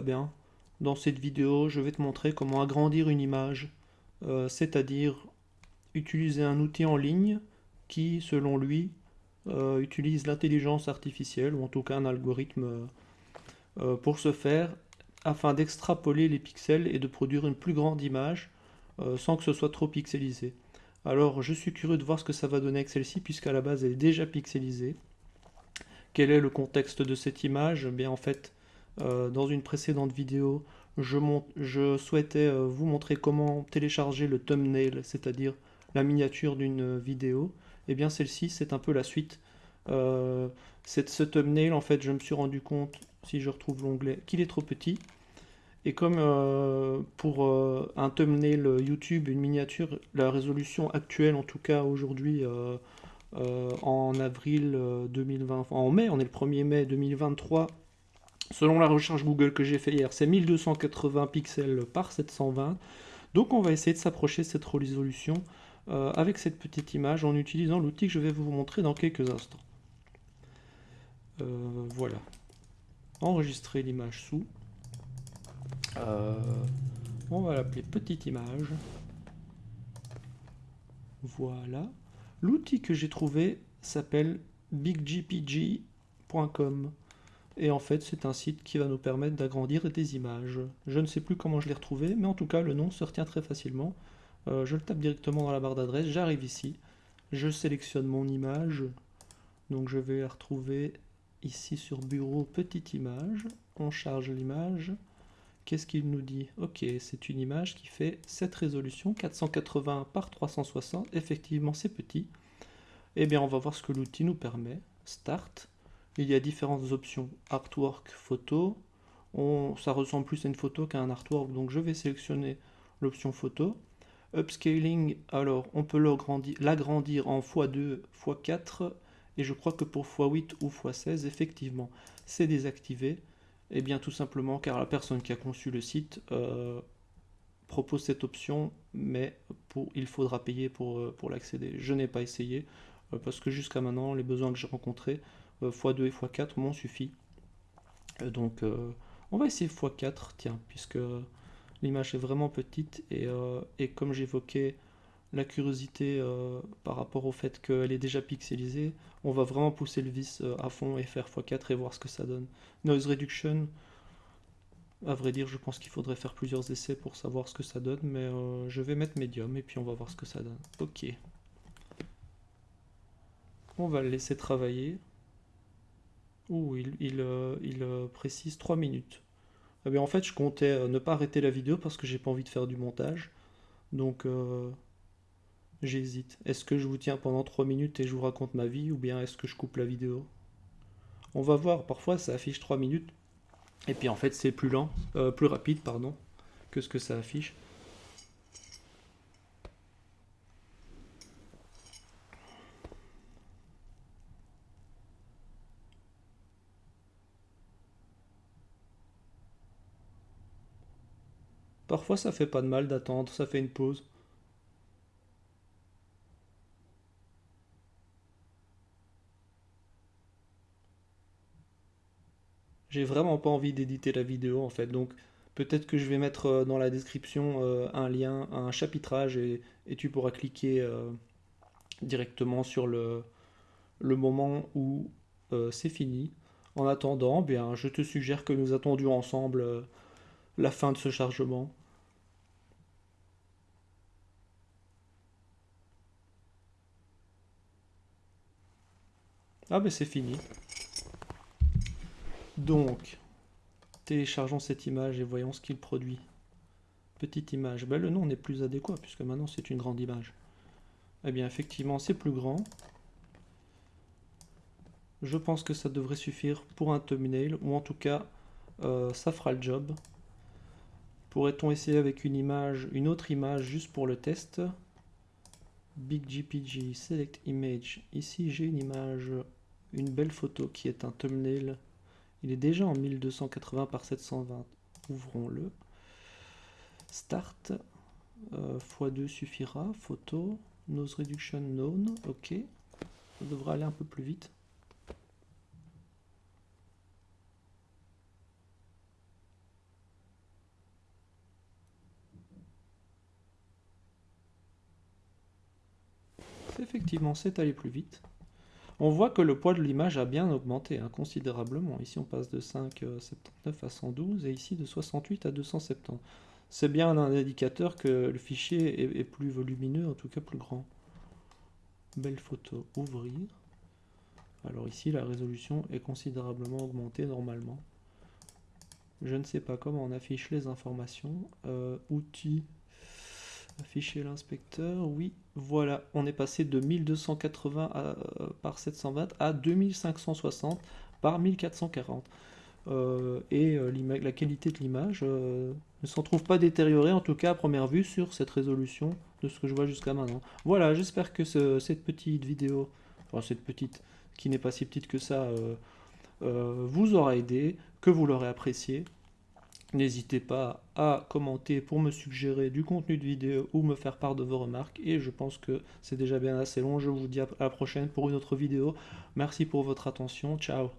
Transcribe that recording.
bien. Dans cette vidéo, je vais te montrer comment agrandir une image, euh, c'est-à-dire utiliser un outil en ligne qui, selon lui, euh, utilise l'intelligence artificielle, ou en tout cas un algorithme, euh, pour ce faire, afin d'extrapoler les pixels et de produire une plus grande image, sans que ce soit trop pixelisé. Alors, je suis curieux de voir ce que ça va donner avec celle-ci, puisqu'à la base, elle est déjà pixelisée. Quel est le contexte de cette image? Eh Bien, en fait, euh, dans une précédente vidéo, je, souhaitais euh, vous montrer comment télécharger le thumbnail, c'est-à-dire la miniature d'une vidéo. Et eh bien celle-ci, c'est un peu la suite. Euh, ce thumbnail, en fait, je me suis rendu compte, si je retrouve l'onglet, qu'il est trop petit. Et comme pour un thumbnail YouTube, une miniature, la résolution actuelle, en tout cas aujourd'hui, en avril 2020, en mai, on est le 1er mai 2023, Selon la recherche Google que j'ai fait hier, c'est 1280 pixels par 720. Donc on va essayer de s'approcher de cette résolution euh, avec cette petite image en utilisant l'outil que je vais vous montrer dans quelques instants. Euh, voilà. Enregistrer l'image sous. Euh, on va l'appeler petite image. Voilà. L'outil que j'ai trouvé s'appelle biggpg.com. Et en fait, c'est un site qui va nous permettre d'agrandir des images. Je ne sais plus comment je l'ai retrouvé, mais en tout cas, le nom se retient très facilement. Euh, je le tape directement dans la barre d'adresse, j'arrive ici, je sélectionne mon image, donc je vais la retrouver ici sur bureau, petite image, on charge l'image, qu'est-ce qu'il nous dit? Ok, c'est une image qui fait cette résolution, 480 par 360, effectivement c'est petit. Eh bien on va voir ce que l'outil nous permet, Start, il y a différentes options. Artwork, photo. Ça ressemble plus à une photo qu'à un artwork, donc je vais sélectionner l'option photo. Upscaling, alors on peut l'agrandir en x2, x4, et je crois que pour x8 ou x16, effectivement, c'est désactivé. Et eh bien tout simplement car la personne qui a conçu le site euh, propose cette option, mais pour, il faudra payer pour, euh, l'accéder. Je n'ai pas essayé, euh, parce que jusqu'à maintenant, les besoins que j'ai rencontrés, x2 et x4 m'ont suffi. Euh, donc euh, on va essayer x4, tiens, puisque l'image est vraiment petite et, euh, et comme j'évoquais la curiosité par rapport au fait qu'elle est déjà pixelisée, on va vraiment pousser le vis à fond et faire x4 et voir ce que ça donne. Noise Reduction, à vrai dire, je pense qu'il faudrait faire plusieurs essais pour savoir ce que ça donne, mais je vais mettre médium et puis on va voir ce que ça donne. Ok. On va le laisser travailler il, euh, euh, précise 3 minutes. Eh en fait, je comptais euh, ne pas arrêter la vidéo parce que j'ai pas envie de faire du montage. Donc, j'hésite. Est-ce que je vous tiens pendant 3 minutes et je vous raconte ma vie ou bien est-ce que je coupe la vidéo? On va voir. Parfois, ça affiche 3 minutes. Et puis, en fait, c'est plus lent, plus rapide, pardon, que ce que ça affiche. Parfois ça fait pas de mal d'attendre, ça fait une pause. J'ai vraiment pas envie d'éditer la vidéo en fait, donc peut-être que je vais mettre euh, dans la description euh, un lien, un chapitrage et, tu pourras cliquer euh, directement sur le, le moment où c'est fini. En attendant, bien, je te suggère que nous attendions ensemble la fin de ce chargement. Ah ben c'est fini. Donc, téléchargeons cette image et voyons ce qu'il produit. Petite image. Ben, le nom n'est plus adéquat puisque maintenant c'est une grande image. Eh bien effectivement c'est plus grand. Je pense que ça devrait suffire pour un thumbnail ou en tout cas euh, ça fera le job. Pourrait-on essayer avec une image, une autre image juste pour le test? Big GPG, Select Image. Ici j'ai une image une belle photo qui est un thumbnail. Il est déjà en 1280 par 720. Ouvrons-le. Start. Euh, X2 suffira. Photo. Nose reduction known. OK. Ça devrait aller un peu plus vite. Effectivement, c'est allé plus vite. On voit que le poids de l'image a bien augmenté hein, considérablement. Ici, on passe de 5,79 à 112 et ici de 68 à 270. C'est bien un indicateur que le fichier est, plus volumineux, en tout cas plus grand. Belle photo, ouvrir. Alors ici, la résolution est considérablement augmentée normalement. Je ne sais pas comment on affiche les informations. Euh, outils, afficher l'inspecteur, oui, voilà, on est passé de 1280 euh, par 720 à 2560 par 1440. Euh, et la qualité de l'image ne s'en trouve pas détériorée, en tout cas à première vue, sur cette résolution de ce que je vois jusqu'à maintenant. Voilà, j'espère que cette petite vidéo, enfin cette petite, qui n'est pas si petite que ça, vous aura aidé, que vous l'aurez apprécié. N'hésitez pas à commenter pour me suggérer du contenu de vidéo ou me faire part de vos remarques. Et je pense que c'est déjà bien assez long. Je vous dis à la prochaine pour une autre vidéo. Merci pour votre attention. Ciao